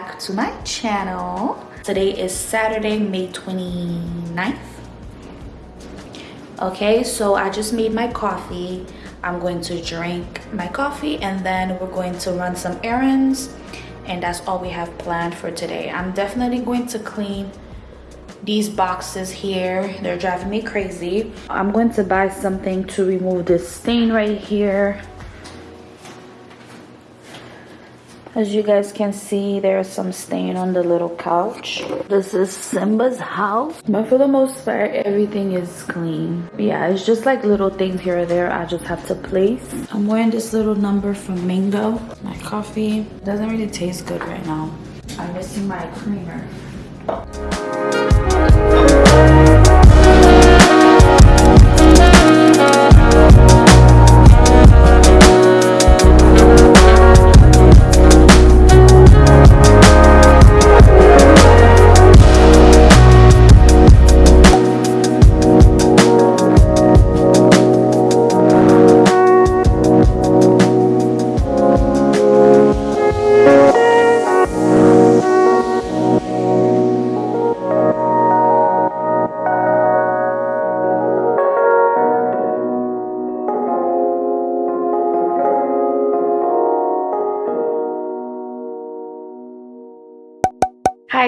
back to my channel. Today is saturday may 29th okay so i just made my coffee. I'm going to drink my coffee and then we're going to run some errands. And that's all we have planned for today. I'm definitely going to clean these boxes here. They're driving me crazy. I'm going to buy something to remove this stain right here as you guys can see there's some stain on the little couch. This is simba's house. But for the most part everything is clean. Yeah it's just like little things here or there i just have to place. I'm wearing this little number from mango my coffee. Doesn't really taste good right now. I'm missing my creamer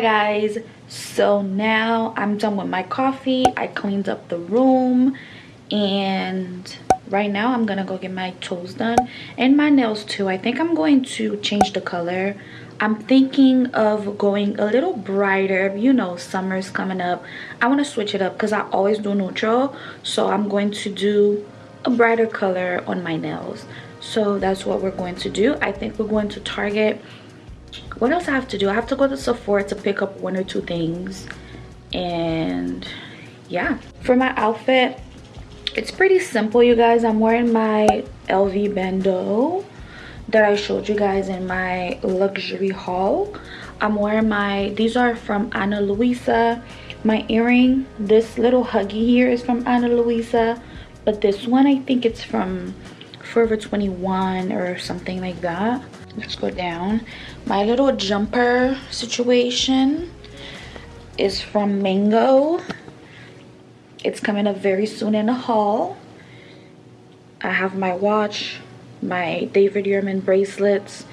guys. So now i'm done with my coffee. I cleaned up the room. And right now i'm gonna go get my toes done and my nails too. I think i'm going to change the color. I'm thinking of going a little brighter. You know summer's coming up. I want to switch it up because i always do neutral. So i'm going to do a brighter color on my nails. So that's what we're going to do. I think we're going to target what else i have to do? I have to go to sephora to pick up one or two things. And yeah. For my outfit it's pretty simple you guys. I'm wearing my lv bandeau that i showed you guys in my luxury haul. I'm wearing my these are from ana luisa. My earring this little huggy here is from ana luisa but this one i think it's from forever 21 or something like that let's go down. My little jumper situation is from mango. It's coming up very soon in the haul. I have my watch my david yurman bracelets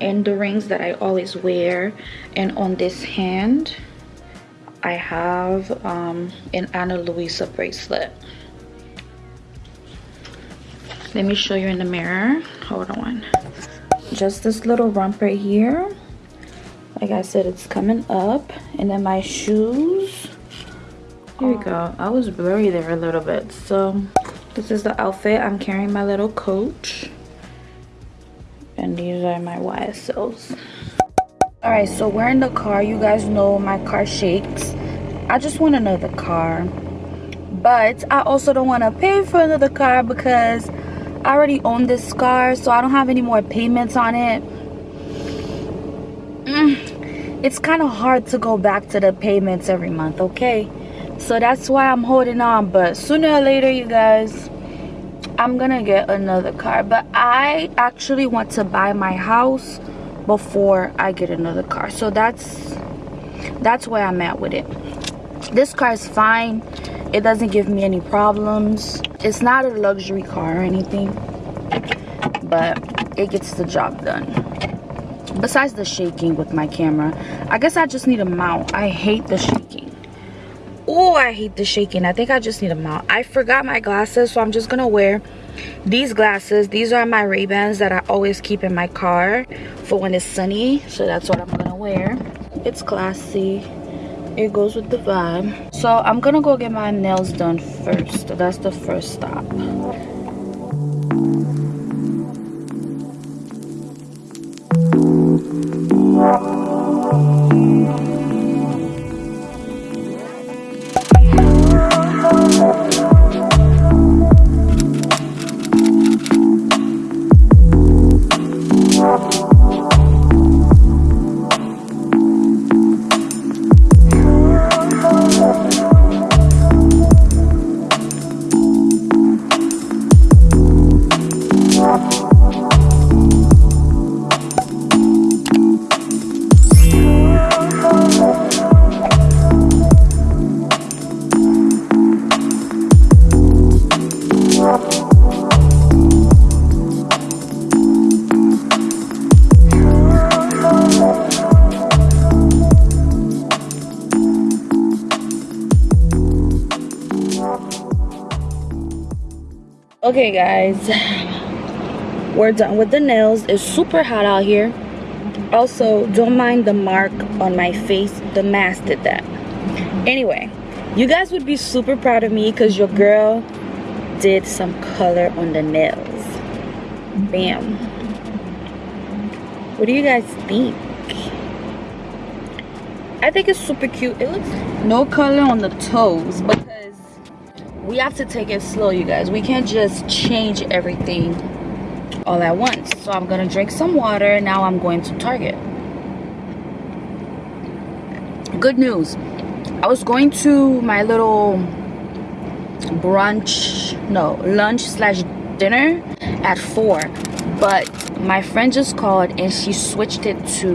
and the rings that i always wear. And on this hand i have um, an ana luisa bracelet. Let me show you in the mirror. Hold on just this little rump right here. Like i said it's coming up. And then my shoes here we go. I was blurry there a little bit so. This is the outfit i'm carrying my little coach. And these are my ysls all right so we're in the car. You guys know my car shakes. I just want another car. But i also don't want to pay for another car because I already own this car, so I don't have any more payments on it. Mm, it's kind of hard to go back to the payments every month, okay? So that's why I'm holding on. But sooner or later, you guys, I'm gonna get another car. But I actually want to buy my house before I get another car. So that's that's where I'm at with it. This car is fine it doesn't give me any problems it's not a luxury car or anything but it gets the job done. Besides the shaking with my camera i guess i just need a mount. I hate the shaking. Oh i hate the shaking. I think i just need a mount. I forgot my glasses so i'm just gonna wear these glasses. These are my ray-bans that i always keep in my car for when it's sunny so that's what i'm gonna wear. It's classy. It goes with the vibe so i'm gonna go get my nails done first. That's the first stop okay guys. We're done with the nails. It's super hot out here. Also don't mind the mark on my face. The mask did that. Anyway you guys would be super proud of me because your girl did some color on the nails. Bam. What do you guys think? I think it's super cute. It looks no color on the toes because we have to take it slow you guys. We can't just change everything all at once. So i'm gonna drink some water. Now i'm going to target. Good news. I was going to my little brunch no lunch slash dinner at four but my friend just called and she switched it to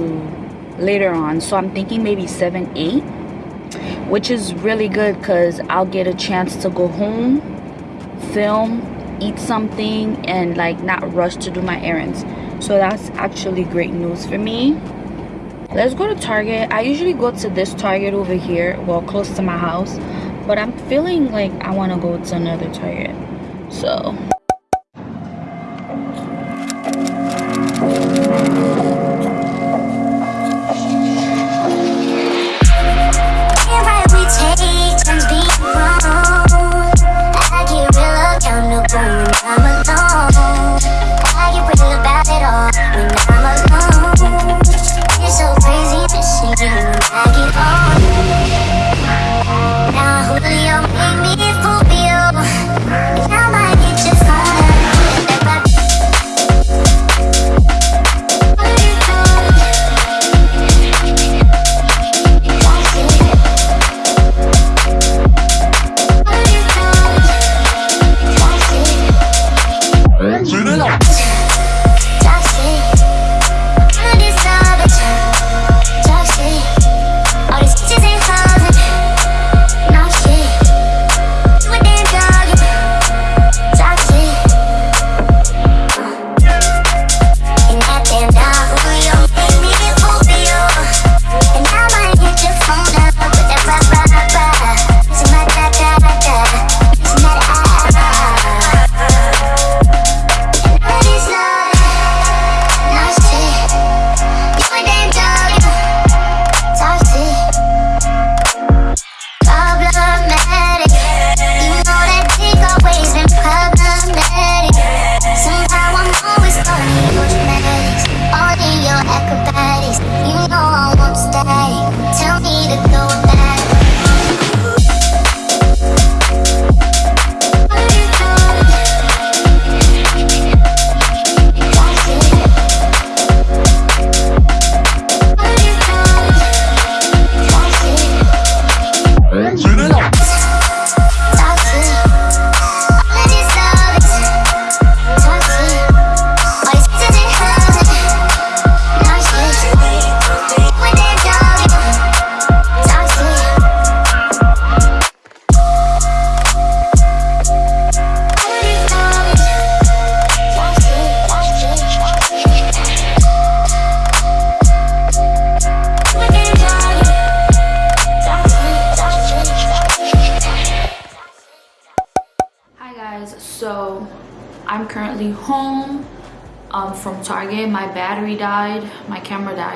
later on. So i'm thinking maybe seven eight which is really good because i'll get a chance to go home film eat something and like not rush to do my errands. So that's actually great news for me. Let's go to target. I usually go to this target over here well close to my house but i'm feeling like i want to go to another target. So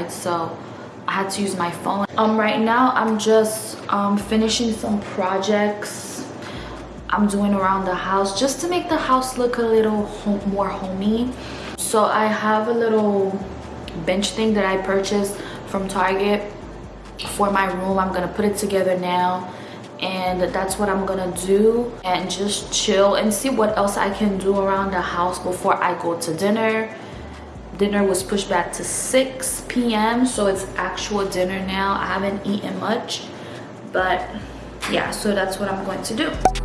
so I had to use my phone. Um, right now, I'm just um, finishing some projects I'm doing around the house just to make the house look a little home, more homey. So I have a little bench thing that I purchased from Target for my room. I'm gonna put it together now and that's what i'm gonna do and just chill and see what else i can do around the house before i go to dinner dinner was pushed back to 6 p.m so it's actual dinner now. I haven't eaten much but yeah so that's what i'm going to do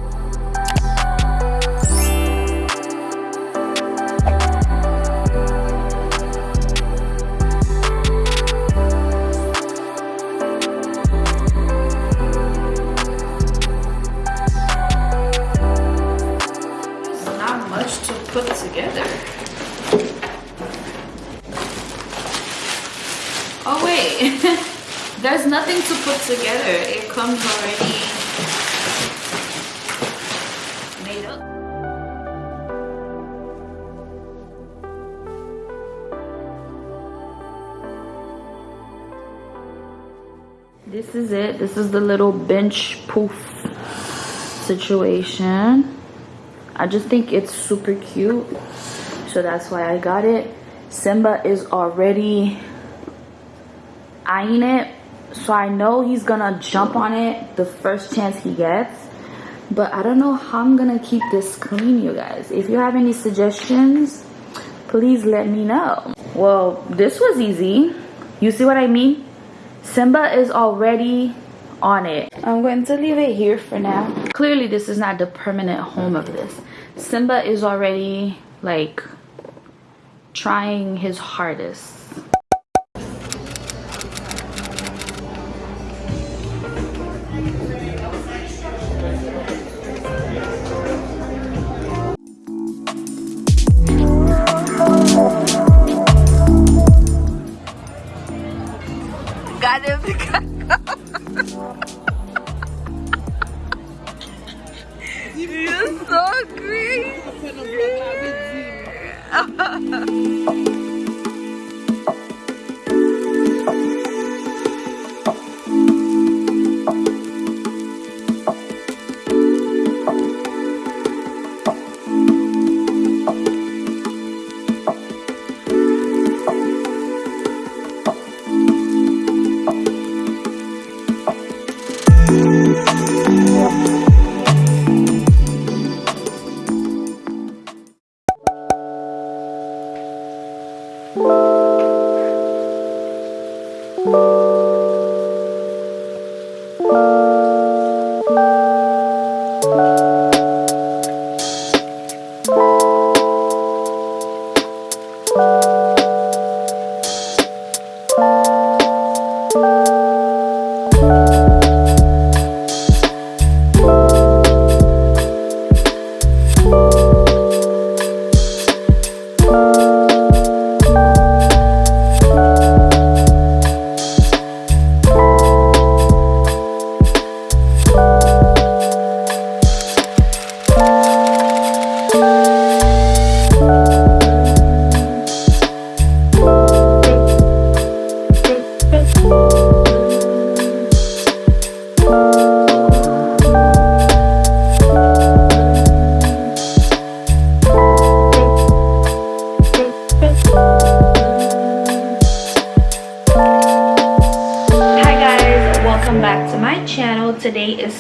is the little bench poof situation. I just think it's super cute so that's why i got it. Simba is already eyeing it so i know he's gonna jump on it the first chance he gets but i don't know how i'm gonna keep this clean you guys. If you have any suggestions please let me know. Well this was easy. You see what i mean? Simba is already on it. I'm going to leave it here for now. Clearly this is not the permanent home of this. Simba is already like trying his hardest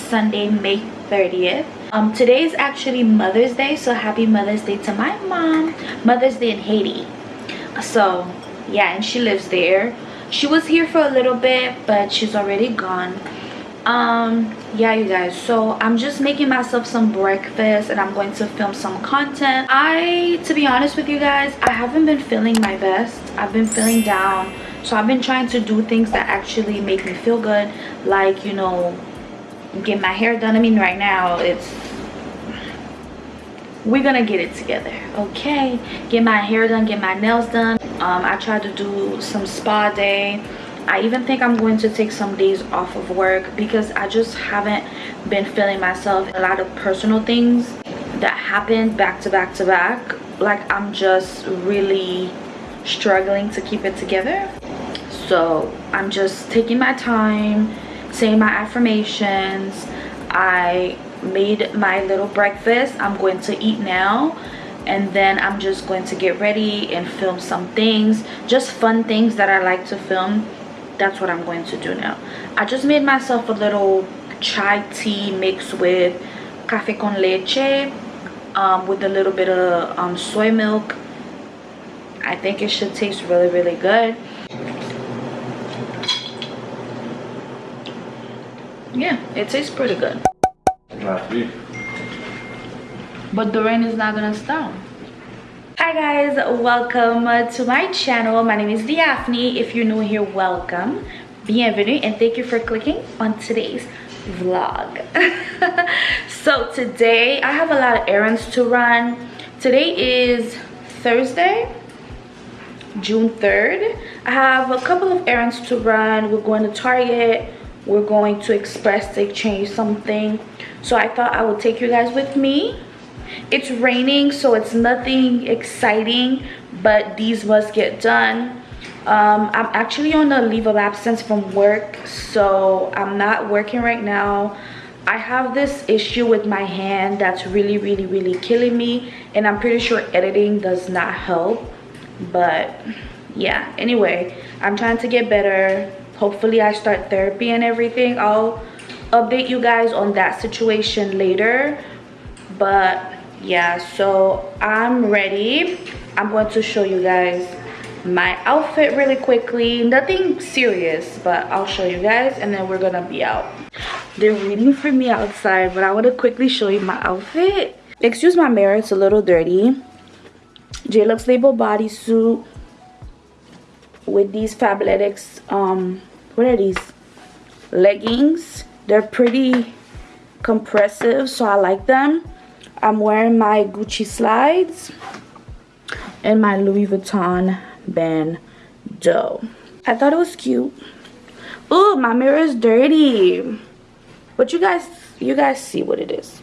sunday may 30th um today is actually mother's day so happy mother's day to my mom. Mother's day in haiti. So yeah and she lives there. She was here for a little bit but she's already gone. Um yeah you guys so i'm just making myself some breakfast and i'm going to film some content. I to be honest with you guys i haven't been feeling my best. I've been feeling down so i've been trying to do things that actually make me feel good like you know get my hair done. I mean right now it's we're gonna get it together okay? Get my hair done get my nails done. Um, i tried to do some spa day. I even think i'm going to take some days off of work because i just haven't been feeling myself. A lot of personal things that happened back to back to back. Like i'm just really struggling to keep it together. So i'm just taking my time saying my affirmations. I made my little breakfast. I'm going to eat now. And then i'm just going to get ready and film some things just fun things that i like to film. That's what i'm going to do now. I just made myself a little chai tea mixed with cafe con leche um, with a little bit of um, soy milk. I think it should taste really really good yeah it tastes pretty good. But the rain is not gonna stop. Hi guys welcome to my channel. My name is Daphne if you're new here welcome. Bienvenue and thank you for clicking on today's vlog. So today i have a lot of errands to run. Today is thursday june 3rd i have a couple of errands to run. We're going to target we're going to express exchange something. So i thought i would take you guys with me. It's raining so it's nothing exciting but these must get done. Um, i'm actually on a leave of absence from work so i'm not working right now. I have this issue with my hand that's really really really killing me and i'm pretty sure editing does not help but yeah anyway i'm trying to get better hopefully i start therapy and everything. I'll update you guys on that situation later. But yeah so i'm ready. I'm going to show you guys my outfit really quickly. Nothing serious but i'll show you guys and then we're gonna be out. They're waiting for me outside but i want to quickly show you my outfit. Excuse my mirror it's a little dirty. JLux label bodysuit with these fabletics um what are these? Leggings. They're pretty compressive so i like them. I'm wearing my gucci slides and my louis vuitton bandeau i thought it was cute. Oh my mirror is dirty. But you guys you guys see what it is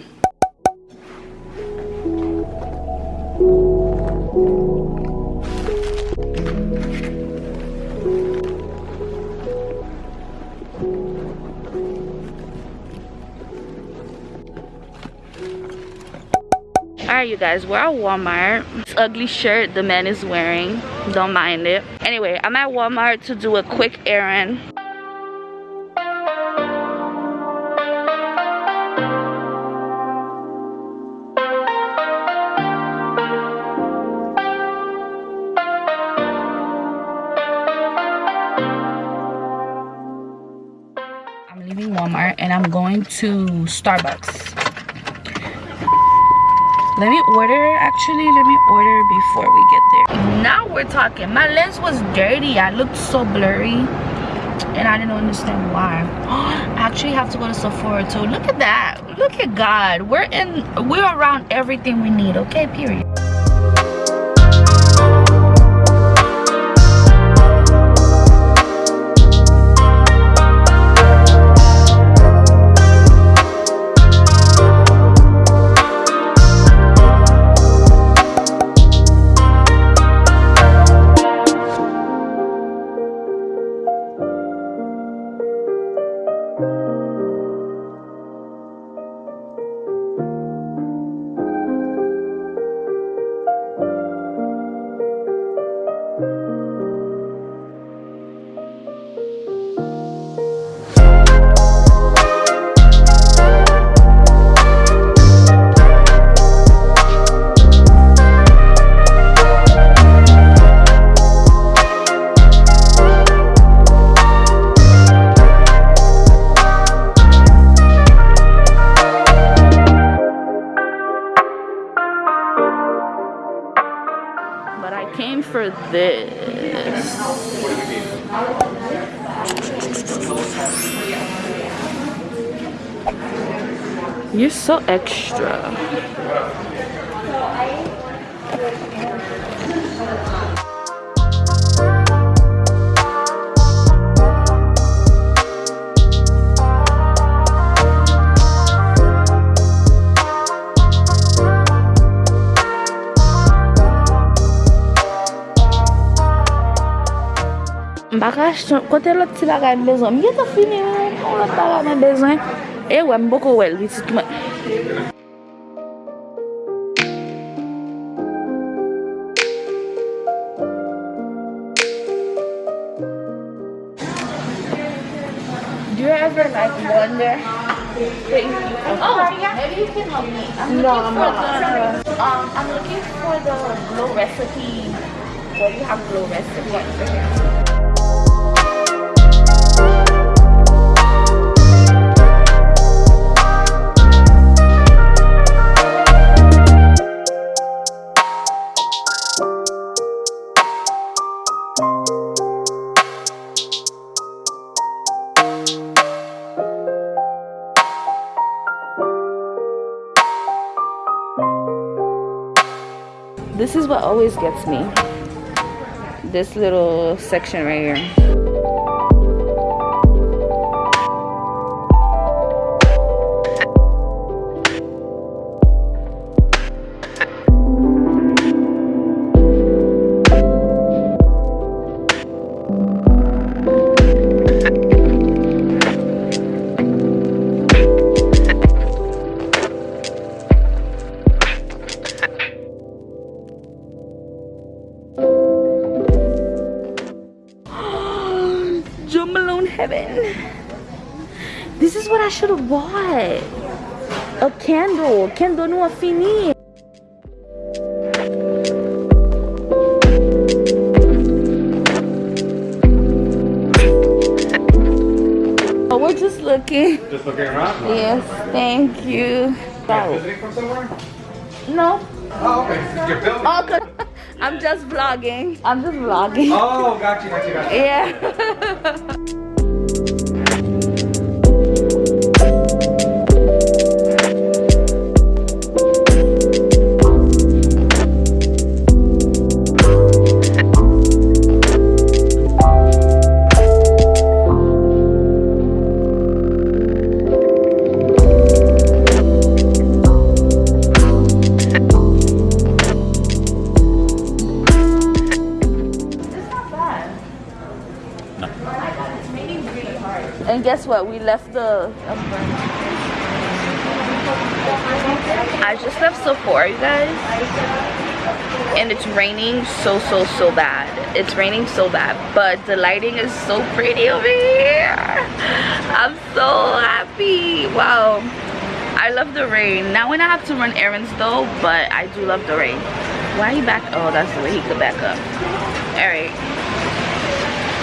You guys, we're at Walmart. This ugly shirt the man is wearing. Don't mind it. Anyway, I'm at Walmart to do a quick errand. I'm leaving Walmart and I'm going to Starbucks let me order actually let me order before we get there. Now we're talking. My lens was dirty. I looked so blurry and i didn't understand why. I actually have to go to sephora too. Look at that. Look at god. We're in we're around everything we need okay period extra. Bagaj, kote lot ti bagaj bezon. Mwen gen ta fini mwen, mwen lot bagay la bezon. E eh wè m boko wèl, wè tit mwen Do you ever like wonder? Thank you. Oh, maybe you can help me. I'm no, I'm not. The, um, I'm looking for the glow recipe. What do you have glow recipe? Always gets me. This little section right here heaven. This is what I should have bought. A candle. Candle no fini. Oh, we're just looking. Just looking around? Yes, thank you. Visiting from somewhere? No. Oh, okay. You're building? Oh. I'm just vlogging. I'm just vlogging. Oh, got you, got you, got. Yeah. We left the. I just left Sephora, you guys. And it's raining so, so, so bad. It's raining so bad. But the lighting is so pretty over here. I'm so happy. Wow. I love the rain. Now when I have to run errands though, but I do love the rain. Why you back? Oh, that's the way he could back up. Alright.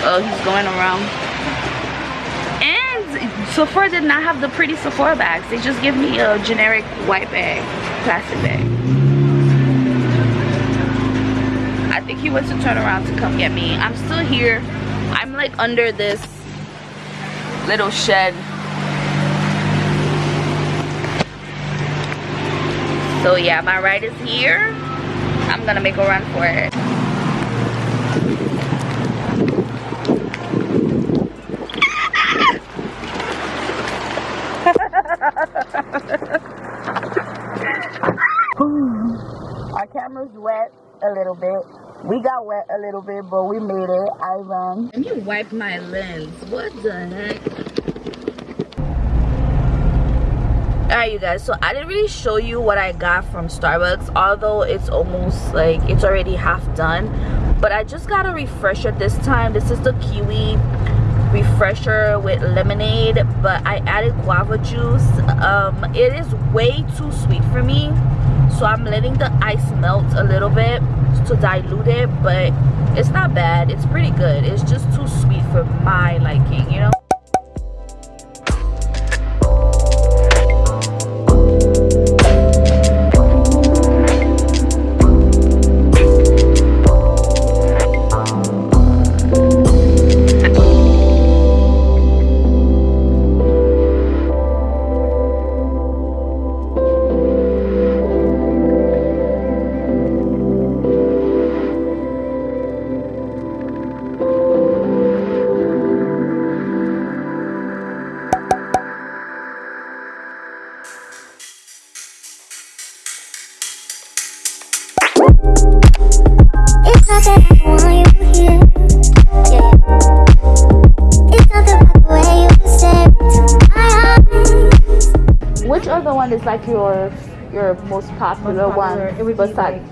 Oh, he's going around. Sephora did not have the pretty Sephora bags. They just give me a generic white bag, plastic bag. I think he wants to turn around to come get me. I'm still here. I'm like under this little shed. So yeah, my ride is here. I'm gonna make a run for it. Camera's wet a little bit. We got wet a little bit, but we made it. I ran. Let me wipe my lens. What the heck? Alright you guys, so I didn't really show you what I got from Starbucks, although it's almost like it's already half done. But I just got a refresher this time. This is the kiwi refresher with lemonade but i added guava juice um it is way too sweet for me so i'm letting the ice melt a little bit to dilute it but it's not bad. It's pretty good. It's just too sweet for my liking you know like your your most popular, Most popular, one It would be besides like,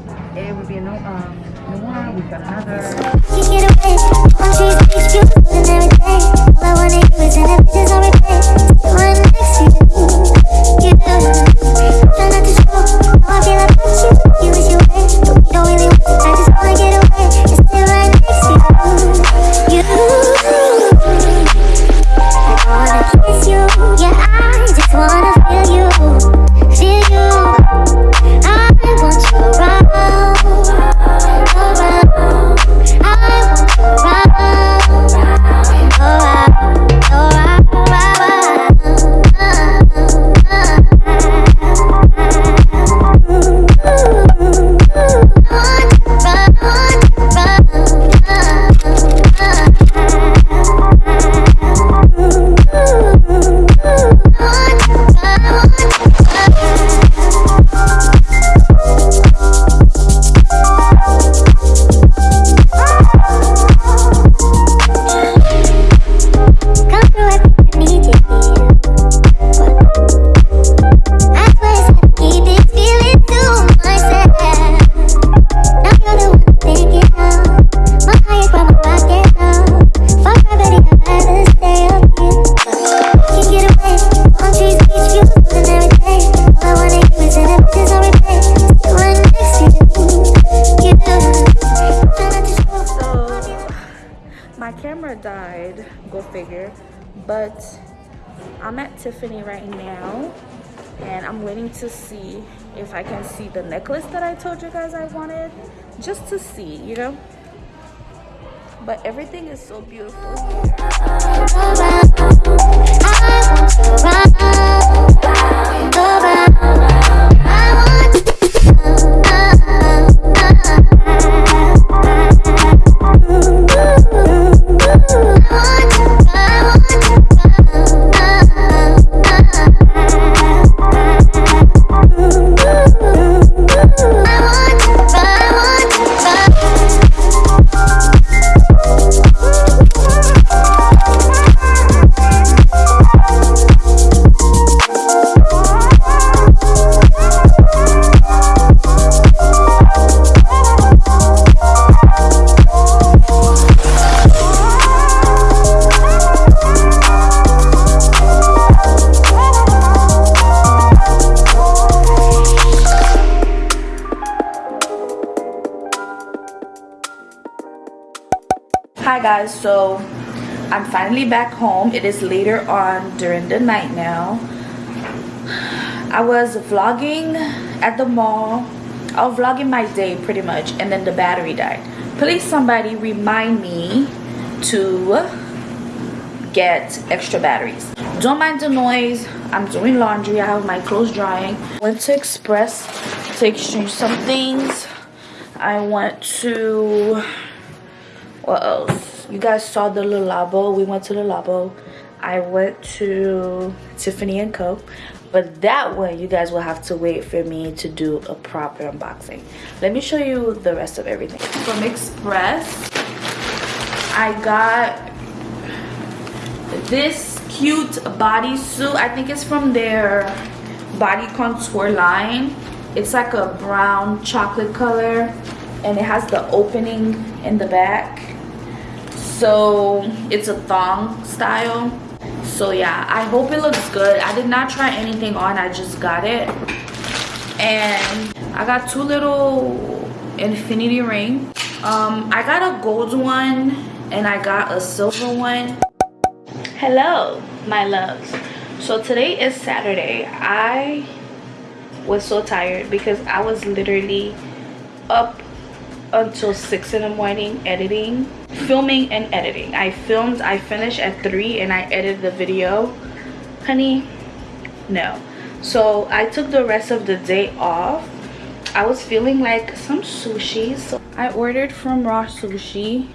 but i'm at tiffany right now and i'm waiting to see if i can see the necklace that i told you guys i wanted just to see you know but everything is so beautiful guys. So i'm finally back home. It is later on during the night now. I was vlogging at the mall. I was vlogging my day pretty much and then the battery died. Please somebody remind me to get extra batteries. Don't mind the noise. I'm doing laundry. I have my clothes drying. Went to express to exchange some things. I went to what else you guys saw the Le Labo. We went to the Labo. I went to tiffany co. But that one you guys will have to wait for me to do a proper unboxing. Let me show you the rest of everything. From express i got this cute bodysuit. I think it's from their body contour line. It's like a brown chocolate color and it has the opening in the back so it's a thong style. So yeah i hope it looks good. I did not try anything on i just got it. And i got two little infinity ring. Um i got a gold one and i got a silver one. Hello my loves. So today is saturday. I was so tired because i was literally up until six in the morning editing filming and editing. I filmed i finished at three and i edited the video. Honey no. So i took the rest of the day off. I was feeling like some sushi so i ordered from raw sushi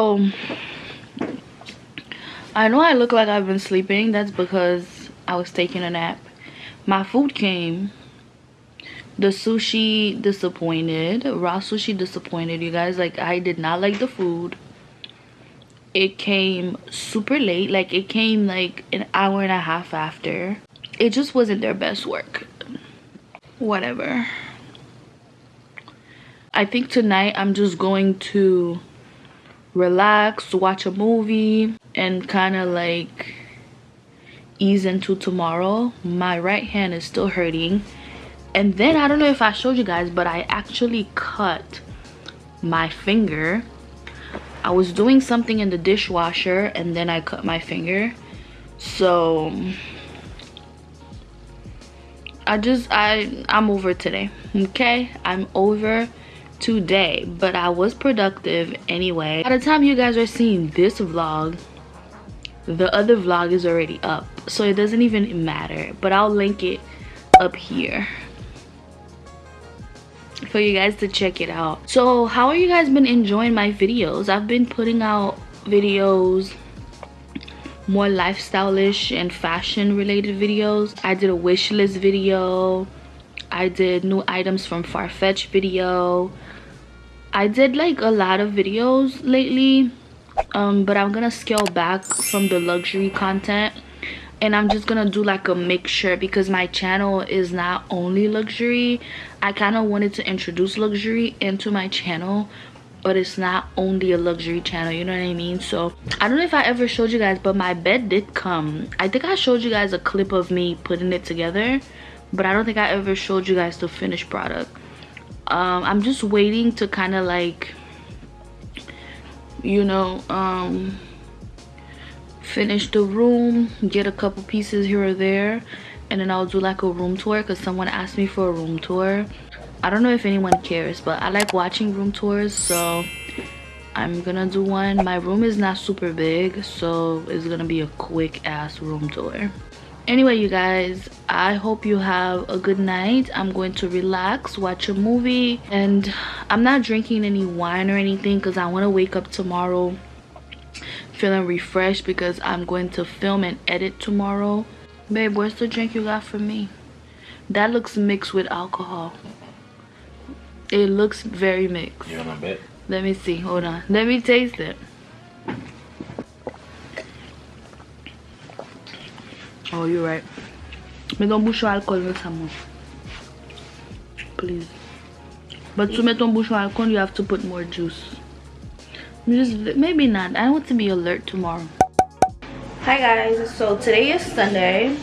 so i know i look like i've been sleeping. That's because i was taking a nap. My food came. The sushi disappointed. Raw sushi disappointed you guys. Like i did not like the food. It came super late. Like it came like an hour and a half after. It just wasn't their best work. Whatever. I think tonight i'm just going to relax watch a movie and kind of like ease into tomorrow. My right hand is still hurting. And then i don't know if i showed you guys but i actually cut my finger. I was doing something in the dishwasher and then i cut my finger. So i just i i'm over today okay? I'm over today but i was productive anyway. By the time you guys are seeing this vlog the other vlog is already up so it doesn't even matter but i'll link it up here for you guys to check it out. So how are you guys been enjoying my videos? I've been putting out videos more lifestyle-ish and fashion related videos. I did a wish list video i did new items from farfetch video. I did like a lot of videos lately, um, but I'm gonna scale back from the luxury content and I'm just gonna do like a mixture because my channel is not only luxury. I kind of wanted to introduce luxury into my channel but it's not only a luxury channel you know what i mean? So i don't know if i ever showed you guys but my bed did come. I think i showed you guys a clip of me putting it together but i don't think i ever showed you guys the finished product. Um, i'm just waiting to kind of like you know um, finish the room get a couple pieces here or there and then i'll do like a room tour because someone asked me for a room tour. I don't know if anyone cares but i like watching room tours so i'm gonna do one. My room is not super big so it's gonna be a quick ass room tour anyway you guys i hope you have a good night. I'm going to relax watch a movie and i'm not drinking any wine or anything because i want to wake up tomorrow feeling refreshed because i'm going to film and edit tomorrow. Babe where's the drink you got for me? That looks mixed with alcohol. It looks very mixed. You want a bit? let me see hold on. Let me taste it oh you're right. Ton bouchon alcool with some please. But to make bouchon alcohol you have to put more juice. Just maybe not. I want to be alert tomorrow. Hi guys. So today is sunday.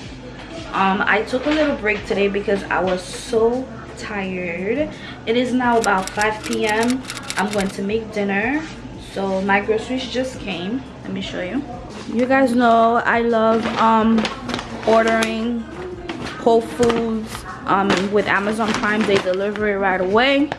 Um i took a little break today because i was so tired. It is now about 5 p.m i'm going to make dinner. So my groceries just came. Let me show you. You guys know i love um ordering whole foods um with amazon prime they deliver it right away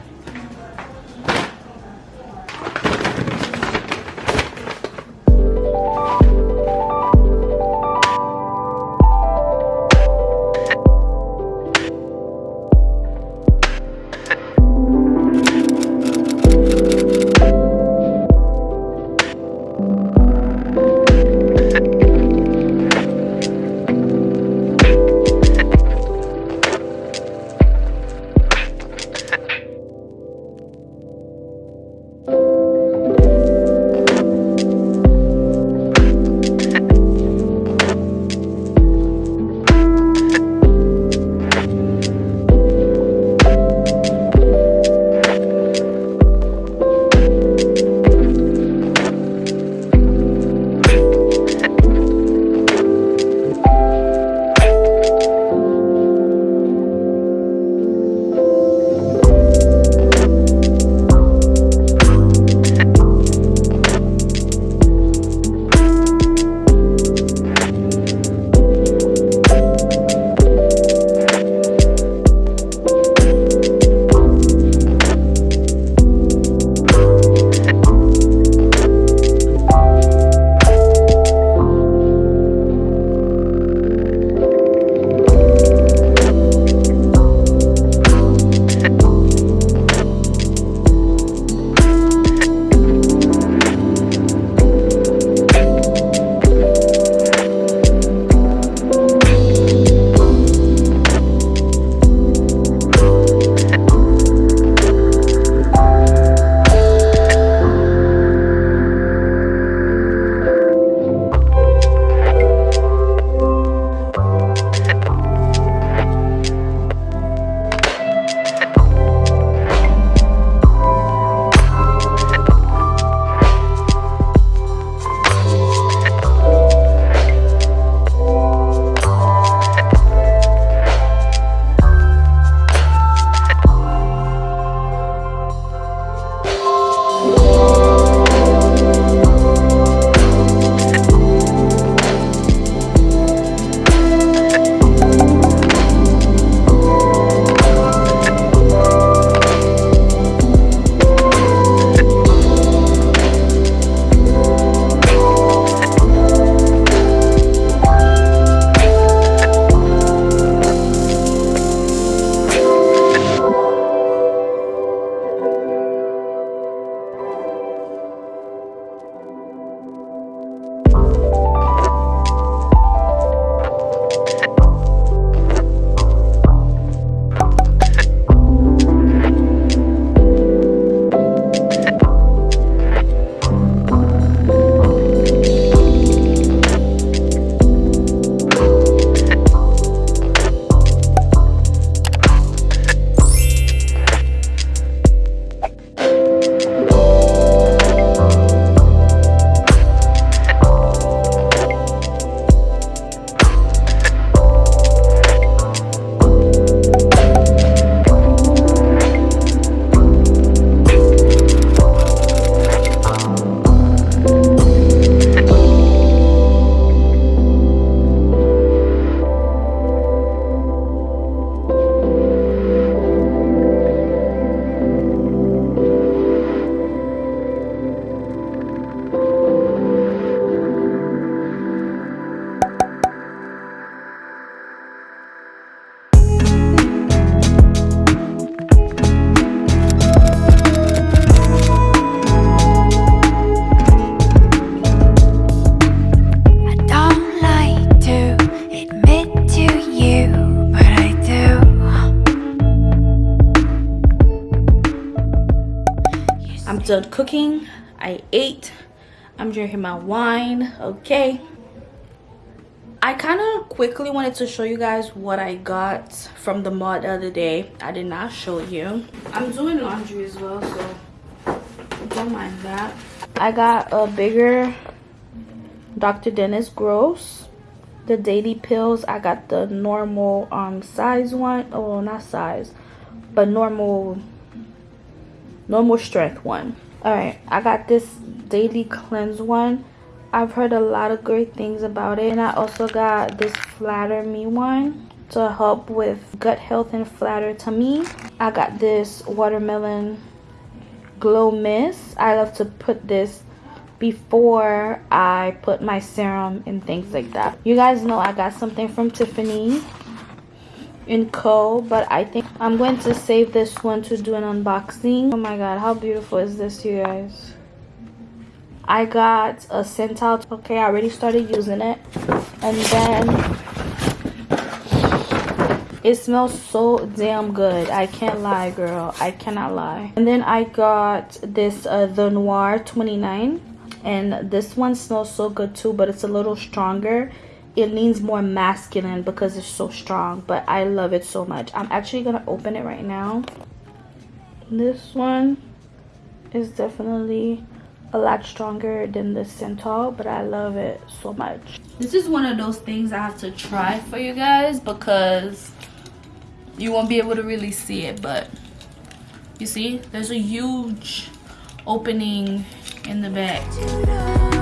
done cooking. I ate. I'm drinking my wine. Okay. I kind of quickly wanted to show you guys what I got from the mall the other day. I did not show you. I'm doing laundry as well, so don't mind that. I got a bigger Dr. Dennis Gross. The daily pills, I got the normal um size one. Oh, not size, but normal normal strength one. All right, I got this daily cleanse one I've heard a lot of great things about it. And I also got this Flatter Me one to help with gut health and flatter tummy. I got this Watermelon Glow Mist. I love to put this before I put my serum and things like that. You guys know I got something from Tiffany in Co. But I think I'm going to save this one to do an unboxing. Oh my god, how beautiful is this, you guys? I got a Santal. Okay, I already started using it. And then it smells so damn good. I can't lie, girl. I cannot lie. And then I got this uh, Thé Noir 29. And this one smells so good too, but it's a little stronger. It leans more masculine because it's so strong. But I love it so much. I'm actually to open it right now. This one is definitely a lot stronger than the Santal, but I love it so much. This is one of those things I have to try for you guys because you won't be able to really see it, but you see, there's a huge opening in the back.